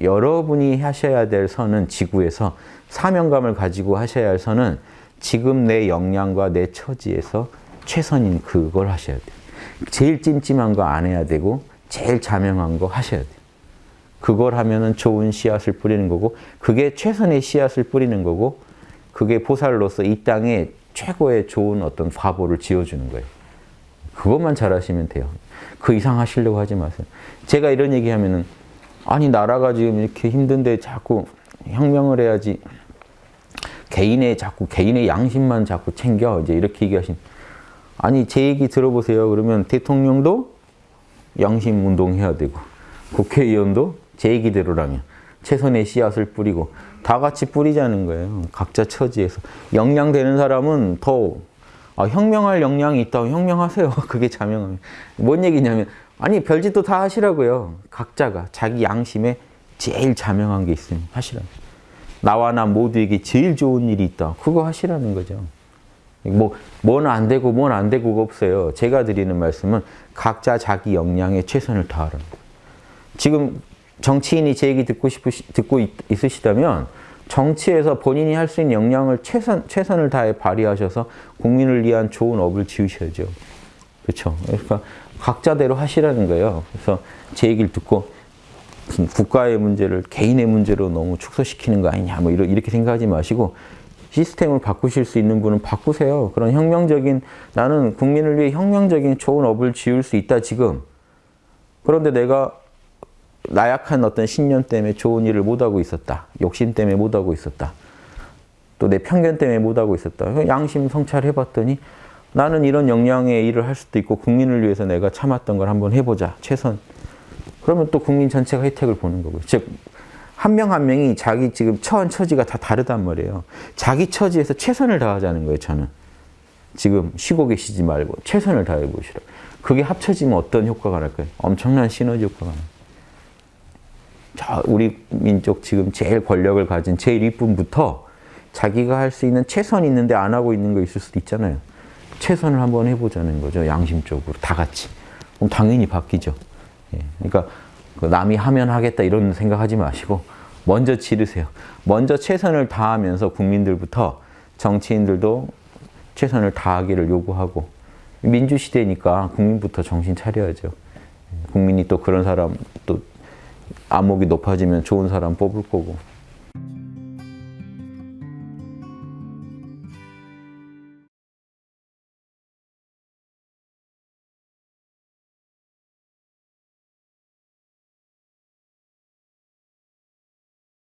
여러분이 하셔야 될 선은 지구에서 사명감을 가지고 하셔야 할 선은 지금 내 역량과 내 처지에서 최선인 그걸 하셔야 돼요. 제일 찜찜한 거 안 해야 되고 제일 자명한 거 하셔야 돼요. 그걸 하면 은 좋은 씨앗을 뿌리는 거고 그게 최선의 씨앗을 뿌리는 거고 그게 보살로서 이 땅에 최고의 좋은 어떤 화보를 지어주는 거예요. 그것만 잘하시면 돼요. 그 이상 하시려고 하지 마세요. 제가 이런 얘기하면 은 아니 나라가 지금 이렇게 힘든데 자꾸 혁명을 해야지 개인의 자꾸 개인의 양심만 자꾸 챙겨 이제 이렇게 얘기하신 아니 제 얘기 들어보세요. 그러면 대통령도 양심 운동해야 되고 국회의원도 제 얘기대로라면 최선의 씨앗을 뿌리고 다 같이 뿌리자는 거예요. 각자 처지에서 역량되는 사람은 더 아, 혁명할 역량이 있다고 혁명하세요. 그게 자명함이. 뭔 얘기냐면 아니 별짓도 다 하시라고요. 각자가 자기 양심에 제일 자명한 게 있으면 하시라고. 나와 나 모두에게 제일 좋은 일이 있다. 그거 하시라는 거죠. 뭐, 뭐는 안 되고, 뭐는 안 되고가 없어요. 제가 드리는 말씀은 각자 자기 역량에 최선을 거예요. 지금 정치인이 제 얘기 듣고 싶으시, 듣고 있, 있으시다면 정치에서 본인이 할 수 있는 역량을 최선, 최선을 다해 발휘하셔서 국민을 위한 좋은 업을 지으셔야죠. 그렇죠. 그러니까 각자대로 하시라는 거예요. 그래서 제 얘기를 듣고 국가의 문제를 개인의 문제로 너무 축소시키는 거 아니냐 뭐 이렇게 생각하지 마시고 시스템을 바꾸실 수 있는 분은 바꾸세요. 그런 혁명적인 나는 국민을 위해 혁명적인 좋은 업을 지을 수 있다 지금. 그런데 내가 나약한 어떤 신념 때문에 좋은 일을 못하고 있었다. 욕심 때문에 못하고 있었다. 또 내 편견 때문에 못하고 있었다. 양심 성찰해봤더니 나는 이런 역량의 일을 할 수도 있고 국민을 위해서 내가 참았던 걸 한번 해보자. 최선. 그러면 또 국민 전체가 혜택을 보는 거고요. 즉, 한명한 명이 자기 지금 처한 처지가 다 다르단 말이에요. 자기 처지에서 최선을 다하자는 거예요, 저는. 지금 쉬고 계시지 말고 최선을 다해 보시라. 그게 합쳐지면 어떤 효과가 날까요? 엄청난 시너지 효과가 나요. 자, 우리 민족 지금 제일 권력을 가진 제일 윗분부터 자기가 할 수 있는 최선 있는데 안 하고 있는 거 있을 수도 있잖아요. 최선을 한번 해보자는 거죠. 양심적으로 다 같이. 그럼 당연히 바뀌죠. 예. 그러니까 남이 하면 하겠다 이런 생각하지 마시고 먼저 지르세요. 먼저 최선을 다하면서 국민들부터 정치인들도 최선을 다하기를 요구하고 민주시대니까 국민부터 정신 차려야죠. 국민이 또 그런 사람 또 안목이 높아지면 좋은 사람 뽑을 거고